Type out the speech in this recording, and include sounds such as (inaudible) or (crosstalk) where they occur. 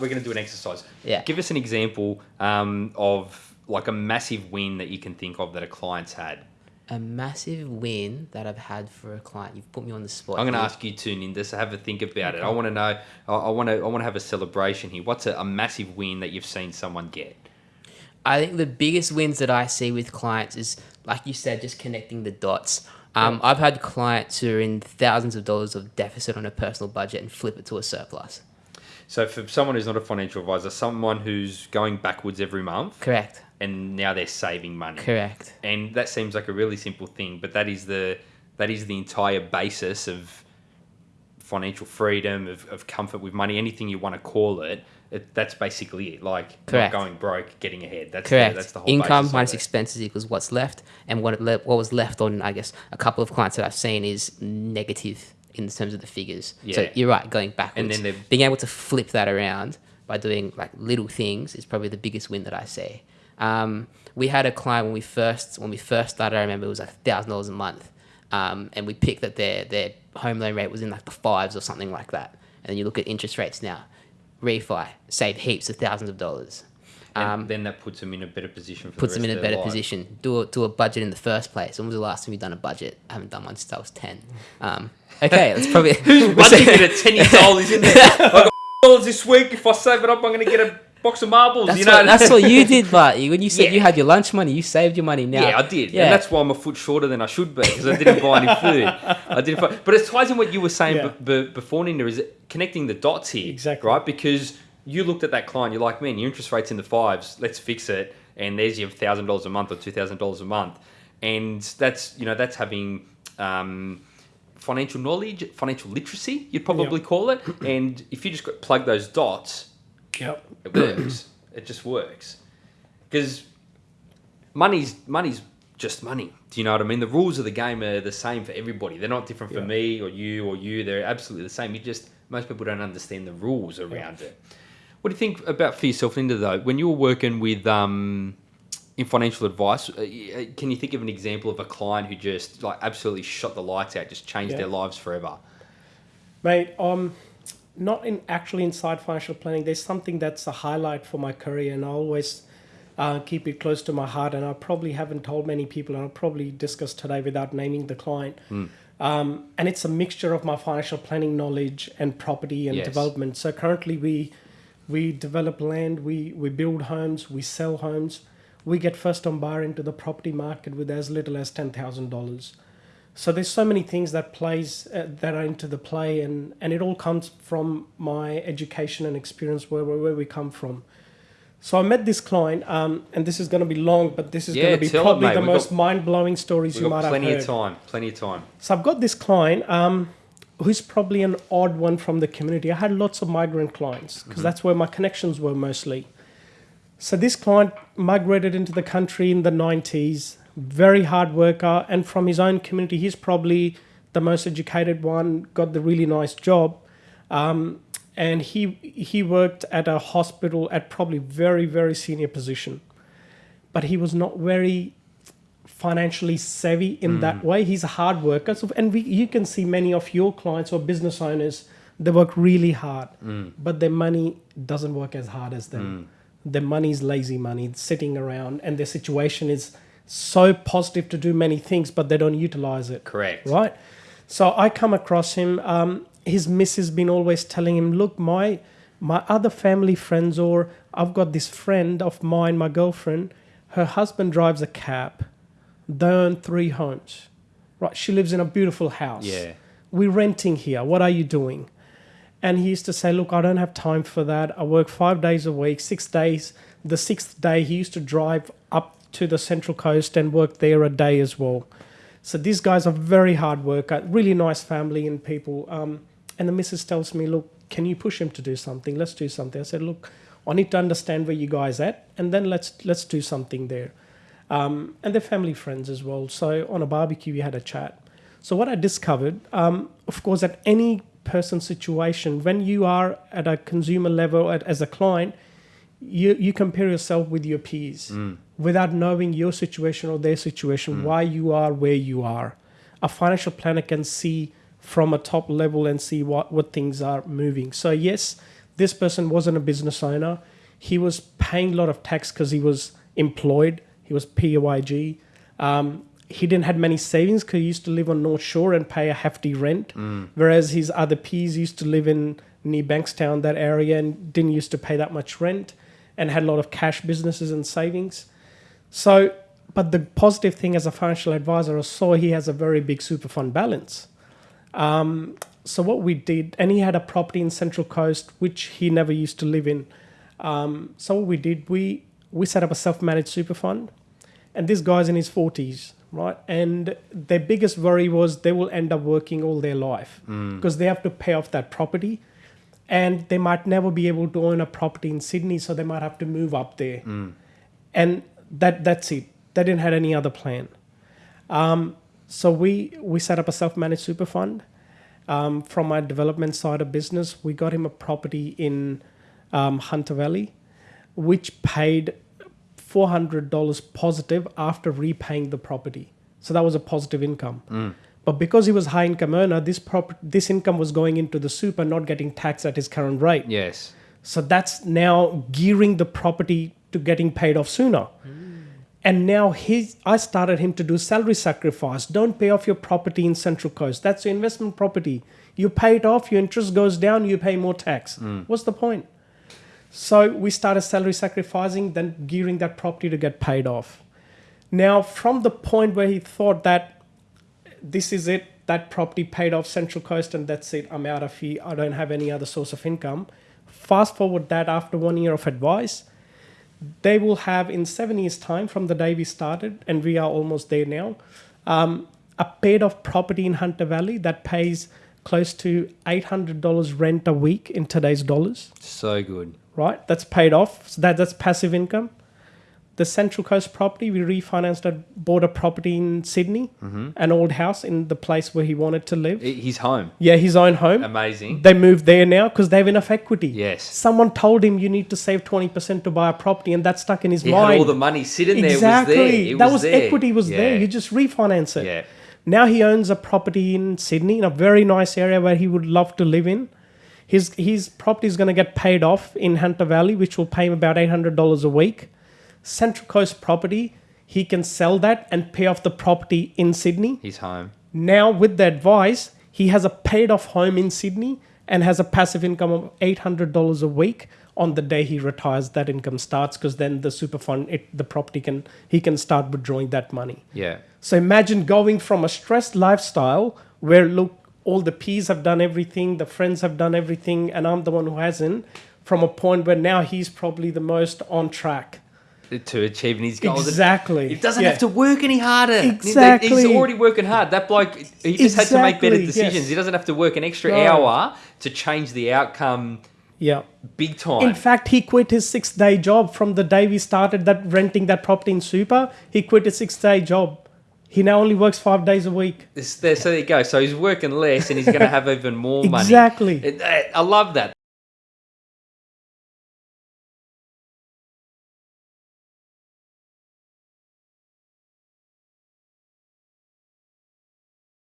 We're going to do an exercise. Yeah. Give us an example um, of like a massive win that you can think of that a client's had. A massive win that I've had for a client. You've put me on the spot. I'm going to ask you too, Ninda, so have a think about it. I want to know. I- I want to. I want to have a celebration here. What's a, a massive win that you've seen someone get? I think the biggest wins that I see with clients is, like you said, just connecting the dots. Um, I've had clients who are in thousands of dollars of deficit on a personal budget and flip it to a surplus. So for someone who's not a financial advisor, someone who's going backwards every month, Correct. and now they're saving money. Correct. and that seems like a really simple thing, but that is the that is the entire basis of financial freedom, of, of comfort with money, anything you want to call it. it that's basically it. Like Correct. not going broke, getting ahead. That's Correct. The, that's the whole Income minus expenses equals what's left, and what it le- what was left on, I guess, a couple of clients that I've seen is negative in terms of the figures. So you're right, going backwards. And then being able to flip that around by doing like little things is probably the biggest win that I see. Um, we had a client when we first when we first started. I remember it was like thousand dollars a month, um, and we picked that their their home loan rate was in like the fives or something like that. And then you look at interest rates now, refi save heaps of thousands of dollars. And Um, then that puts them in a better position. For puts the them in a rest of their better life. position. Do a, do a budget in the first place. When was the last time you done a budget? I haven't done one since I was ten. Um, (laughs) okay, let's probably. (laughs) (laughs) Budgeting at ten years old is in there. I got dollars this week. If I save it up, I'm going to get a box of marbles. That's, you know, what, that's what you did, but when you said Yeah. you had your lunch money, you saved your money now. Yeah, I did, Yeah, and that's why I'm a foot shorter than I should be because I didn't buy any food. I didn't, buy, but it ties in what you were saying Yeah. b- b- before, Ninda, is connecting the dots here, Exactly. right? Because you looked at that client, you're like, man, your interest rate's in the fives. Let's fix it, and there's your thousand dollars a month or two thousand dollars a month, and that's you know that's having. Um, Financial knowledge, financial literacy, you'd probably call it. And if you just plug those dots, Yep. it works. it just works. Because money's money's just money. Do you know what I mean? The rules of the game are the same for everybody. They're not different for me or you or you. They're absolutely the same. You just most people don't understand the rules around it. What do you think about for yourself, Linda? Though, when you were working with um, in financial advice, uh, can you think of an example of a client who just like absolutely shot the lights out, just changed Yeah. their lives forever? Mate, um, not in actually inside financial planning. There's something that's a highlight for my career, and I always uh, keep it close to my heart. And I probably haven't told many people, and I'll probably discuss today without naming the client. Um, and it's a mixture of my financial planning knowledge and property and Yes. development. So currently, we we develop land, we we build homes, we sell homes. We get first on bar into the property market with as little as ten thousand dollars. So there's so many things that plays uh, that are into the play, and and it all comes from my education and experience where where, where we come from. So I met this client, um, and this is going to be long, but this is Yeah, going to be tell it, probably the We've most got- mind blowing stories you might have plenty of time. Plenty of time. So I've got this client um, who's probably an odd one from the community. I had lots of migrant clients because that's where my connections were mostly. So this client migrated into the country in the 90s, very hard worker, and from his own community, he's probably the most educated one, got the really nice job. Um, and he he worked at a hospital at probably very very senior position but he was not very financially savvy in mm. that way. He's a hard worker, so, and we, you can see many of your clients or business owners they work really hard, mm. but their money doesn't work as hard as them. Mm. Their money is lazy money, it's sitting around, and their situation is so positive to do many things, but they don't utilize it. Correct. Right. So I come across him. Um, his missus been always telling him, "Look, my my other family friends, or I've got this friend of mine, my girlfriend. Her husband drives a cab. They own three homes. Right. She lives in a beautiful house. Yeah. We're renting here. What are you doing?" And he used to say, Look, I don't have time for that. I work five days a week, six days. The sixth day, he used to drive up to the Central Coast and work there a day as well. So these guys are very hard worker, really nice family and people. Um, and the missus tells me, Look, can you push him to do something? Let's do something. I said, Look, I need to understand where you guys at, and then let's let's do something there. Um, and they're family friends as well. So on a barbecue, we had a chat. So what I discovered, um, of course, at any person situation, when you are at a consumer level at, as a client, you you compare yourself with your peers without knowing your situation or their situation, why you are where you are. A financial planner can see from a top level and see what, what things are moving. So yes, This person wasn't a business owner. He was paying a lot of tax because he was employed. He was PYG. Um, he didn't have many savings because he used to live on North Shore and pay a hefty rent, whereas his other peers used to live in near Bankstown, that area, and didn't used to pay that much rent, and had a lot of cash businesses and savings. So, but the positive thing as a financial advisor, I saw he has a very big super fund balance. Um, so what we did, and he had a property in Central Coast which he never used to live in. Um, so what we did, we we set up a self-managed super fund, and this guy's in his forties, right? And their biggest worry was they will end up working all their life because they have to pay off that property, and they might never be able to own a property in Sydney, so they might have to move up there, and that that's it. They didn't have any other plan. Um, so we we set up a self-managed super fund. Um, from our development side of business, we got him a property in um, Hunter Valley, which paid four hundred dollars positive after repaying the property. So that was a positive income. But because he was high income earner, this prop- this income was going into the super, not getting taxed at his current rate. Yes. So that's now gearing the property to getting paid off sooner. And now his, I started him to do salary sacrifice. Don't pay off your property in Central Coast. That's your investment property. You pay it off, your interest goes down, you pay more tax. Mm. What's the point? So we started salary sacrificing, then gearing that property to get paid off. Now, from the point where he thought that this is it, that property paid off Central Coast, and that's it, I'm out of here, I don't have any other source of income. Fast forward that after one year of advice, they will have in seven years' time from the day we started, and we are almost there now, um, a paid off property in Hunter Valley that pays close to $800 rent a week in today's dollars So good. Right? That's paid off. So that that's passive income. The Central Coast property, we refinanced and bought a property in Sydney, mm-hmm. an old house in the place where he wanted to live. His home. Yeah, his own home. Amazing. They moved there now because they have enough equity. Yes. Someone told him you need to save 20% to buy a property, and that stuck in his He mind. had all the money sitting there. exactly. Was there. It that was was there. equity was there. You just refinance it. Yeah. Now he owns a property in Sydney in a very nice area where he would love to live in. His his property is going to get paid off in Hunter Valley, which will pay him about eight hundred dollars a week. Central Coast property, he can sell that and pay off the property in Sydney. He's home. Now with the advice, he has a paid off home in Sydney and has a passive income of eight hundred dollars a week. On the day he retires, that income starts because then the super fund, it, the property can he can start withdrawing that money. Yeah. So imagine going from a stressed lifestyle where look, all the peers have done everything, the friends have done everything, and I'm the one who hasn't, from a point where now he's probably the most on track. To achieving his goals. Exactly. He doesn't Yeah. have to work any harder. Exactly. He's already working hard. That bloke, he just had to make better decisions. yes. He doesn't have to work an extra No. hour to change the outcome Yeah. big time. In fact, he quit his six day job from the day we started that renting that property in Super. He quit his six day job. He now only works five days a week. This- there, so there you go. So he's working less, and he's going to have even more money. Exactly. It- I love that.